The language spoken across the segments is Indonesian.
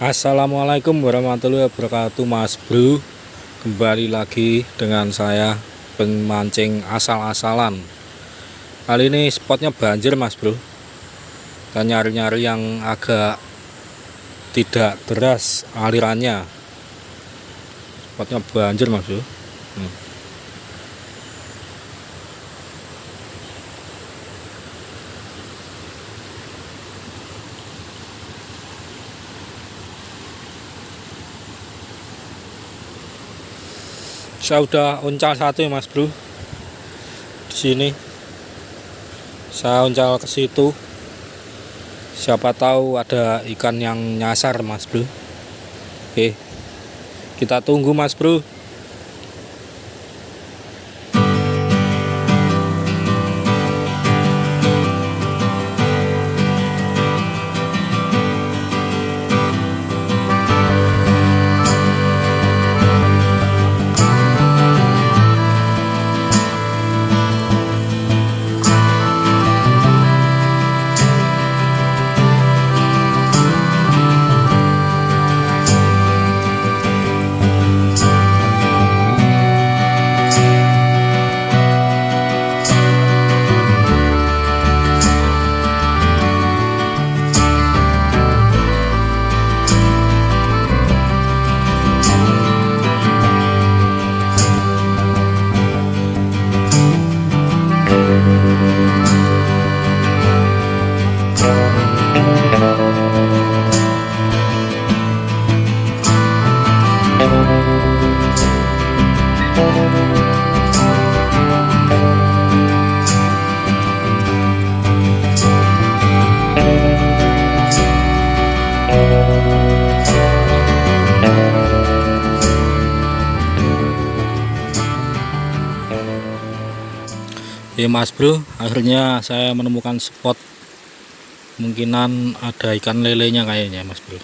Assalamualaikum warahmatullahi wabarakatuh Mas Bro. Kembali lagi dengan saya Pemancing asal-asalan. Kali ini spotnya banjir Mas Bro. Kita nyari-nyari yang agak Tidak deras alirannya. Spotnya banjir Mas Bro. Hmm. Saya udah uncal satu ya mas bro? Di sini. Saya uncal ke situ. Siapa tahu ada ikan yang nyasar mas bro. Oke. Kita tunggu mas bro Ya mas bro. Akhirnya saya menemukan spot kemungkinan ada ikan lelenya kayaknya mas bro.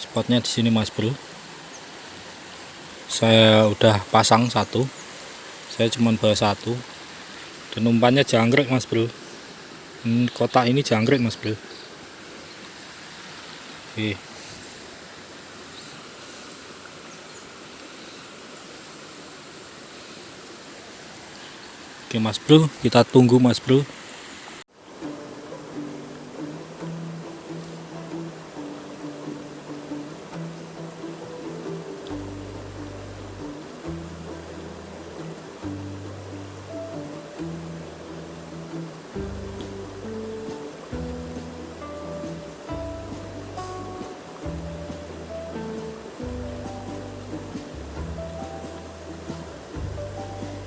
Spotnya di sini mas bro. Saya udah pasang satu. Saya cuma bawa satu. Dan umpannya jangkrik mas bro. Hmm, kotak ini jangkrik mas bro. Oke. Oke mas bro kita tunggu mas bro.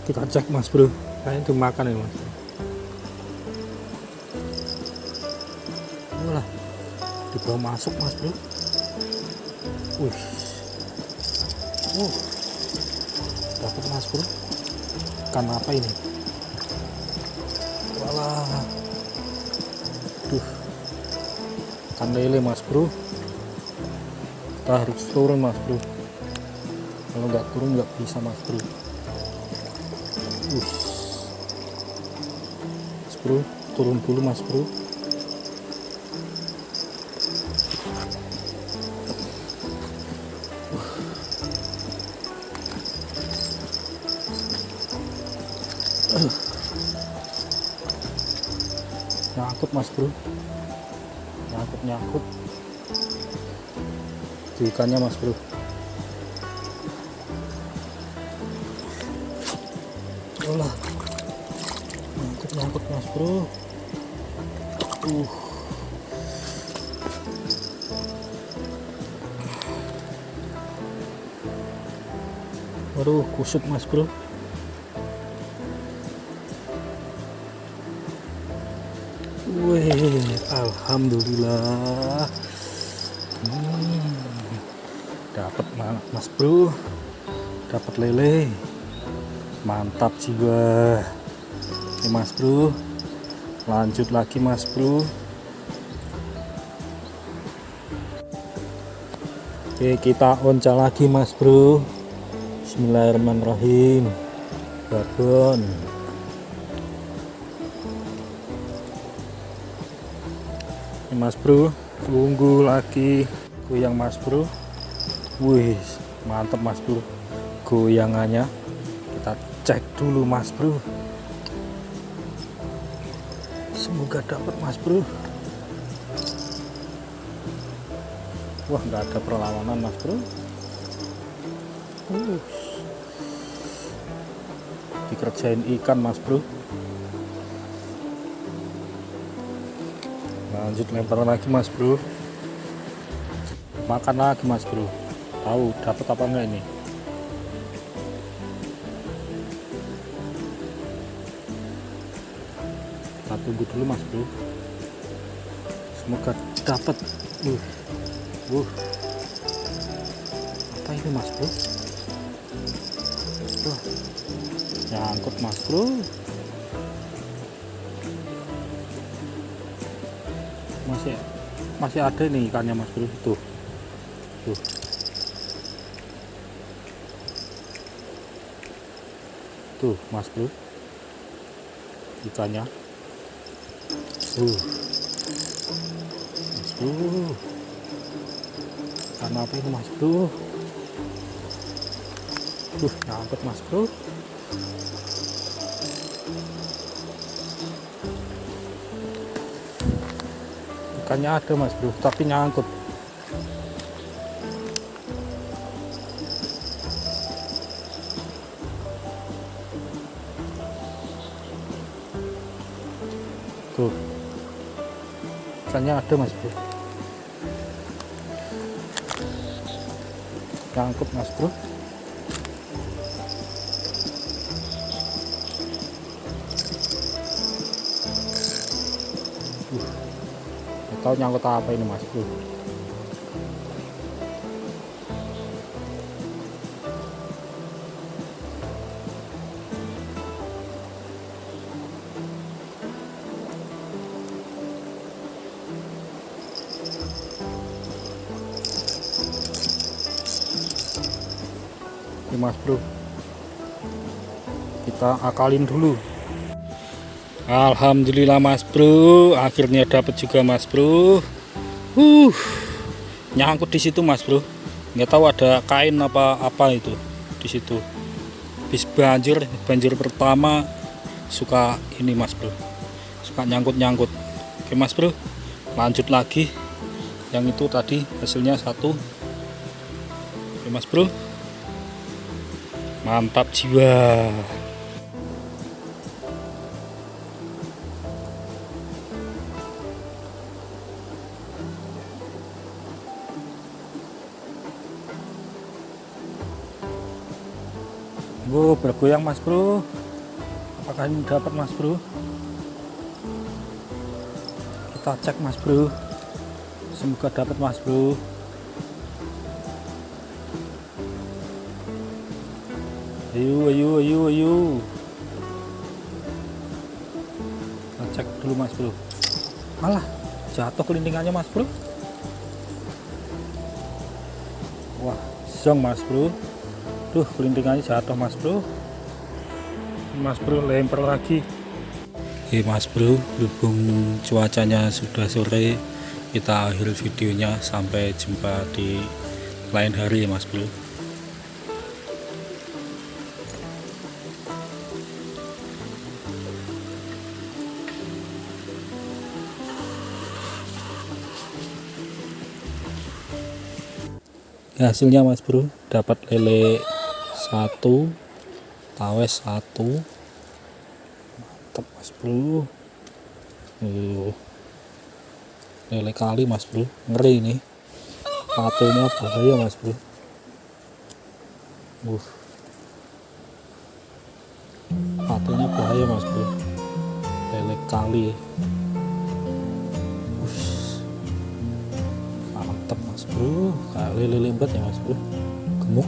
Kita cek mas bro kayaknya itu makan ya mas. Wah, dibawa masuk mas bro. Wih. Uh dapat mas bro. Ikan apa ini? Walah. Duh. Ikan lele mas bro. Kita harus turun mas bro. Kalau nggak turun nggak bisa mas bro. Mas bro. Turun dulu mas bro. Nyangkut mas bro. Nyangkut nyangkut. Di ikannya mas bro. Mas bro. Uh. Waduh, kusut mas bro. Wih, alhamdulillah. Hmm, dapat mas bro, dapat lele, mantap jiwa. Oke mas bro, lanjut lagi mas bro. Oke kita onca lagi mas bro. Bismillahirrahmanirrahim. Babon. Mas bro, tunggu lagi goyang mas bro wih mantep mas bro goyangannya kita cek dulu mas bro semoga dapat mas bro. Wah nggak ada perlawanan mas bro. Uh. dikerjain ikan mas bro. Lanjut lempar lagi mas bro. Makan lagi mas bro. Tahu dapat apa enggak ini tunggu dulu mas bro. Semoga dapat uh uh apa ini mas bro? Uh, nyangkut mas bro. Masih masih ada nih ikannya mas bro. Tuh. Tuh. Tuh mas bro. Ikannya uh mas bro ikan apa ini mas bro? Tuh nyangkut mas bro. Ikannya ada mas bro tapi nyangkut. Tuh ikannya ada mas bro. Nyangkut mas bro. Uh, tahu nyangkut apa ini mas bro Oke mas bro. Kita akalin dulu. Alhamdulillah mas bro. Akhirnya dapat juga mas bro. Uh nyangkut di situ mas bro. Nggak tahu ada kain apa apa itu di situ. Bis banjir banjir pertama suka ini mas bro. Suka nyangkut nyangkut oke mas bro. Lanjut lagi. Yang itu tadi hasilnya satu. Oke mas bro mantap jiwa. Wow, bergoyang mas bro. Apakah ini dapat mas bro? Kita cek mas bro. Semoga dapat mas bro ayo ayo ayo ayo cek dulu mas bro malah jatuh kelintingannya mas bro wah zong mas bro Duh, kelintingannya jatuh mas bro. Mas bro lempar lagi. Oke mas bro, berhubung cuacanya sudah sore, kita akhir videonya sampai jumpa di lain hari ya mas bro. Hasilnya mas bro dapat lele satu tawes satu. Mantap mas bro. Uh, lele kali mas bro. Ngeri ini. Patunya bahaya mas bro. Uh. patunya bahaya mas bro. Lele kali lele lembat ya mas bro gemuk